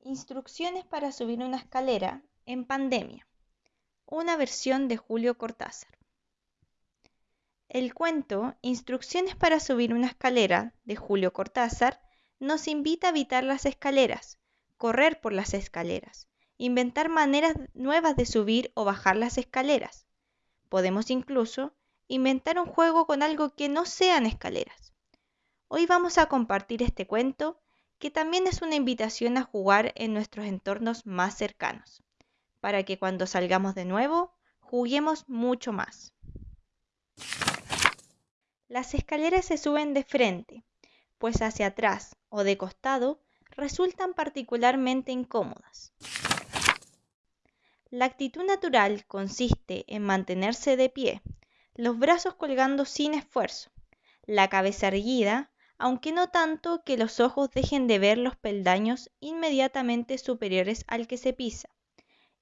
Instrucciones para subir una escalera en pandemia. Una versión de Julio Cortázar. El cuento Instrucciones para subir una escalera de Julio Cortázar nos invita a evitar las escaleras, correr por las escaleras, inventar maneras nuevas de subir o bajar las escaleras. Podemos incluso inventar un juego con algo que no sean escaleras. Hoy vamos a compartir este cuento que también es una invitación a jugar en nuestros entornos más cercanos, para que cuando salgamos de nuevo juguemos mucho más. Las escaleras se suben de frente, pues hacia atrás o de costado resultan particularmente incómodas. La actitud natural consiste en mantenerse de pie, los brazos colgando sin esfuerzo, la cabeza erguida aunque no tanto que los ojos dejen de ver los peldaños inmediatamente superiores al que se pisa,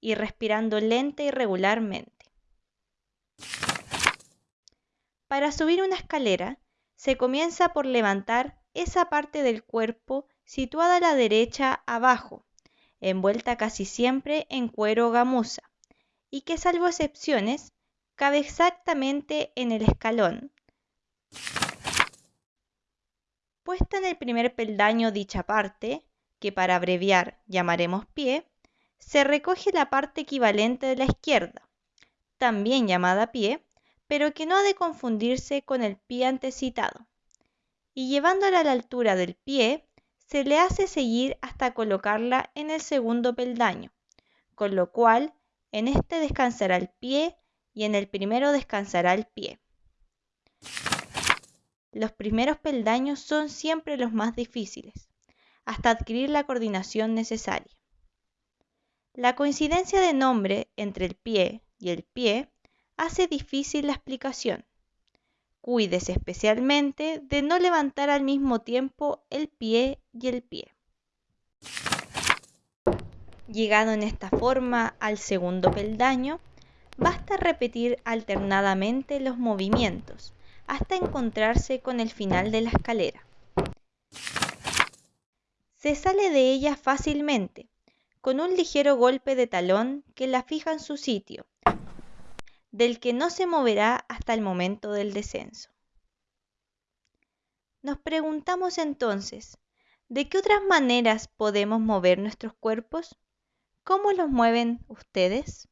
y respirando lenta y regularmente. Para subir una escalera, se comienza por levantar esa parte del cuerpo situada a la derecha abajo, envuelta casi siempre en cuero o gamuza, y que salvo excepciones, cabe exactamente en el escalón, Puesta en el primer peldaño dicha parte, que para abreviar llamaremos pie, se recoge la parte equivalente de la izquierda, también llamada pie, pero que no ha de confundirse con el pie antecitado. Y llevándola a la altura del pie, se le hace seguir hasta colocarla en el segundo peldaño, con lo cual en este descansará el pie y en el primero descansará el pie. Los primeros peldaños son siempre los más difíciles, hasta adquirir la coordinación necesaria. La coincidencia de nombre entre el pie y el pie hace difícil la explicación. Cuídese especialmente de no levantar al mismo tiempo el pie y el pie. Llegado en esta forma al segundo peldaño, basta repetir alternadamente los movimientos hasta encontrarse con el final de la escalera. Se sale de ella fácilmente, con un ligero golpe de talón que la fija en su sitio, del que no se moverá hasta el momento del descenso. Nos preguntamos entonces, ¿de qué otras maneras podemos mover nuestros cuerpos? ¿Cómo los mueven ustedes?